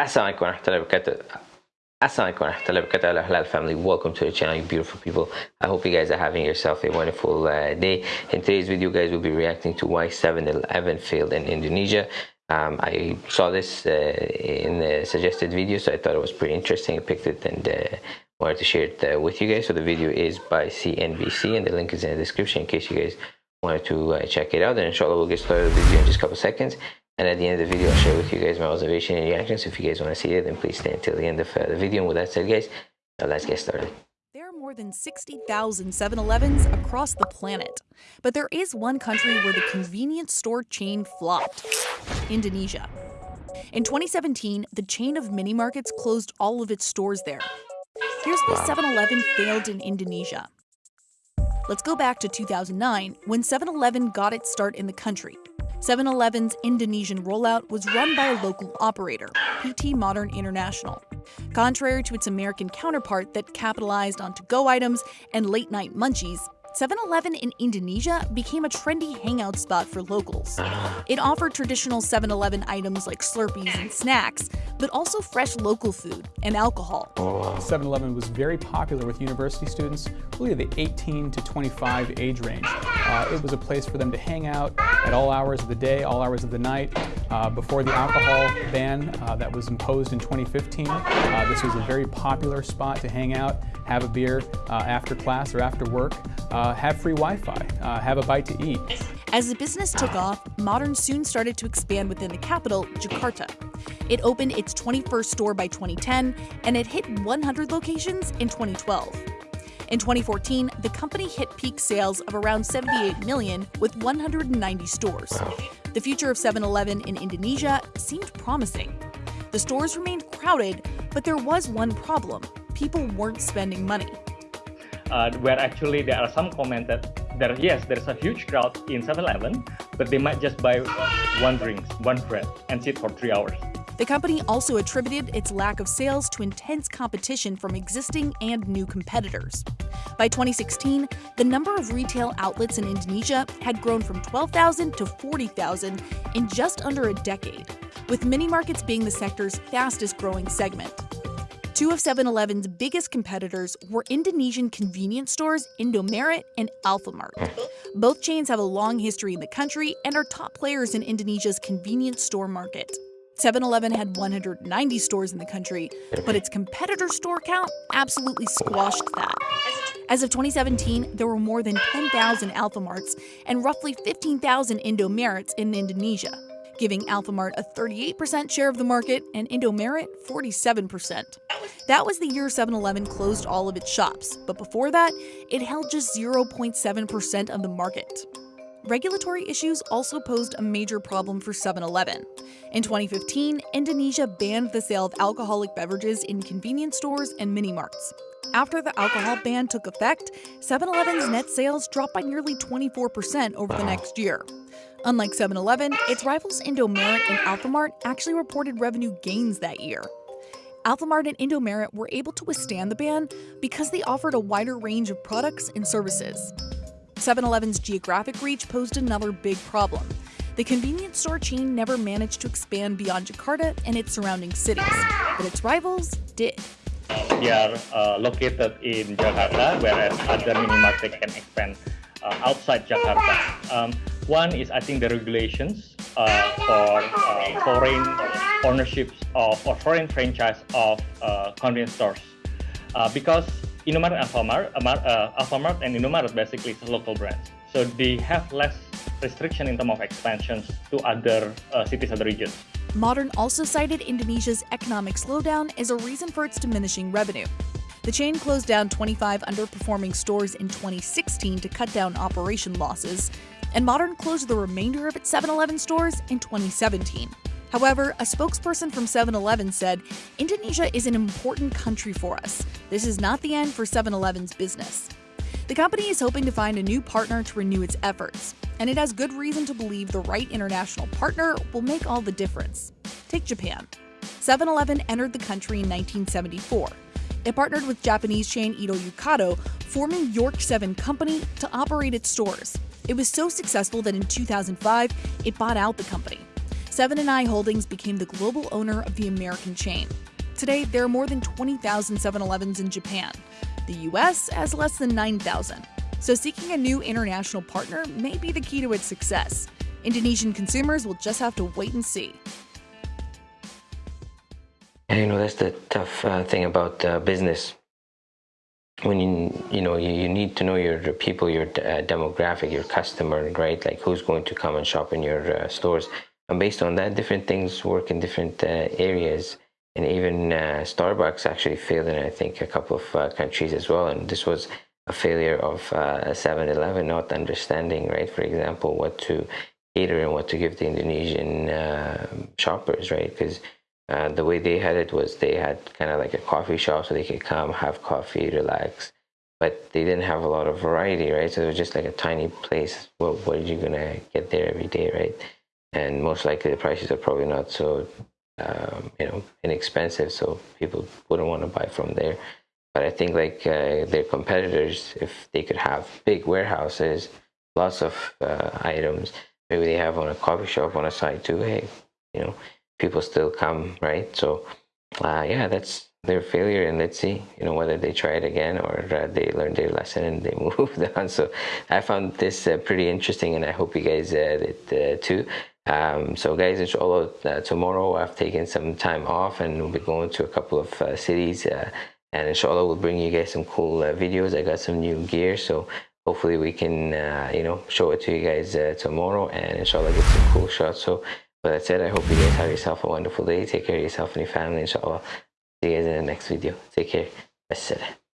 Assalamualaikum warahmatullahi wabarakatuh. Assalamualaikum warahmatullahi family, welcome to the channel, you beautiful people. I hope you guys are having yourself a wonderful uh, day. In today's video, guys, we'll be reacting to why 7-Eleven failed in Indonesia. Um, I saw this uh, in the suggested video, so I thought it was pretty interesting. I picked it and uh, wanted to share it uh, with you guys. So the video is by CNBC, and the link is in the description in case you guys wanted to uh, check it out. And inshallah, we'll get started with the video in just a couple seconds. And at the end of the video, I'll share with you guys my observation and reactions. If you guys want to see it, then please stay until the end of uh, the video. And with that said, guys, now let's get started. There are more than 60,000 7 Elevens across the planet. But there is one country where the convenience store chain flopped Indonesia. In 2017, the chain of mini markets closed all of its stores there. Here's why 7 Eleven failed in Indonesia. Let's go back to 2009 when 7 Eleven got its start in the country. 7 Eleven's Indonesian rollout was run by a local operator, PT Modern International. Contrary to its American counterpart that capitalized on to go items and late night munchies, 7 Eleven in Indonesia became a trendy hangout spot for locals. It offered traditional 7 Eleven items like Slurpees and snacks, but also fresh local food and alcohol. 7 Eleven was very popular with university students, really the 18 to 25 age range. Uh, it was a place for them to hang out at all hours of the day, all hours of the night. Uh, before the alcohol ban uh, that was imposed in 2015, uh, this was a very popular spot to hang out, have a beer uh, after class or after work uh, have free Wi-Fi, uh, have a bite to eat. As the business took off, Modern soon started to expand within the capital, Jakarta. It opened its 21st store by 2010, and it hit 100 locations in 2012. In 2014, the company hit peak sales of around 78 million with 190 stores. The future of 7-Eleven in Indonesia seemed promising. The stores remained crowded, but there was one problem. People weren't spending money uh, where actually there are some comments that there yes there's a huge crowd in 7-Eleven, but they might just buy one drink, one bread, and sit for three hours. The company also attributed its lack of sales to intense competition from existing and new competitors. By 2016, the number of retail outlets in Indonesia had grown from 12,000 to 40,000 in just under a decade, with mini markets being the sector's fastest growing segment. Two of 7 Eleven's biggest competitors were Indonesian convenience stores Indomaret and Alfamart. Both chains have a long history in the country and are top players in Indonesia's convenience store market. 7 Eleven had 190 stores in the country, but its competitor store count absolutely squashed that. As of 2017, there were more than 10,000 Alfamarts and roughly 15,000 Indomarets in Indonesia giving Alfamart a 38% share of the market and Indomaret 47%. That was the year 7 Eleven closed all of its shops, but before that, it held just 0.7% of the market. Regulatory issues also posed a major problem for 7 Eleven. In 2015, Indonesia banned the sale of alcoholic beverages in convenience stores and mini marts. After the alcohol ban took effect, 7 Eleven's net sales dropped by nearly 24% over the next year. Unlike 7 Eleven, its rivals Indomaret and Alfamart actually reported revenue gains that year. Alfamart and Indomaret were able to withstand the ban because they offered a wider range of products and services. 7 Eleven's geographic reach posed another big problem. The convenience store chain never managed to expand beyond Jakarta and its surrounding cities, but its rivals did. They are uh, located in Jakarta, whereas other mini markets can expand uh, outside Jakarta. Um, one is, I think, the regulations uh, for uh, foreign ownerships of or foreign franchise of uh, convenience stores, uh, because Indomaret and Alfamart, uh, Alfamart and Indomaret basically local brands, so they have less restriction in terms of expansions to other cities, other regions. Modern also cited Indonesia's economic slowdown as a reason for its diminishing revenue. The chain closed down 25 underperforming stores in 2016 to cut down operation losses, and Modern closed the remainder of its 7 Eleven stores in 2017. However, a spokesperson from 7 Eleven said Indonesia is an important country for us. This is not the end for 7 Eleven's business. The company is hoping to find a new partner to renew its efforts, and it has good reason to believe the right international partner will make all the difference. Take Japan. 7 Eleven entered the country in 1974. It partnered with Japanese chain Ito Yokado, forming York 7 Company to operate its stores. It was so successful that in 2005, it bought out the company. Seven & i Holdings became the global owner of the American chain. Today, there are more than 20,000 7-Elevens in Japan. The US has less than 9,000. So seeking a new international partner may be the key to its success. Indonesian consumers will just have to wait and see. You know, that's the tough uh, thing about uh, business. When you, you know, you, you need to know your people, your uh, demographic, your customer, right? Like who's going to come and shop in your uh, stores. And based on that, different things work in different uh, areas. And even uh, Starbucks actually failed in, I think, a couple of countries as well. And this was a failure of 7-Eleven not understanding, right? For example, what to cater and what to give the Indonesian shoppers, right? Because uh, the way they had it was they had kind of like a coffee shop so they could come have coffee relax. But they didn't have a lot of variety right? So it was just like a tiny place. Well what are you gonna get there every day right? And most likely the prices are probably not so um, you know inexpensive so people wouldn't want to buy from there. But i think like uh, their competitors if they could have big warehouses lots of uh, items maybe they have on a coffee shop on a side too hey you know people still come, right? So, uh, yeah, that's their failure, and let's see, you know, whether they try it again or uh, they learn their lesson and they moved on. So, I found this uh, pretty interesting, and I hope you guys uh, did uh, too. Um, so, guys, inshallah, uh, tomorrow I've taken some time off, and we'll be going to a couple of cities. and inshallah, we'll bring you guys some cool videos. I got some new gear, so hopefully we can uh, you know show it to you guys uh, tomorrow and inshallah get some cool shots so but that's it. I hope you guys have yourself a wonderful day. Take care of yourself and your family, inshallah. See you guys in the next video. Take care. Assalam.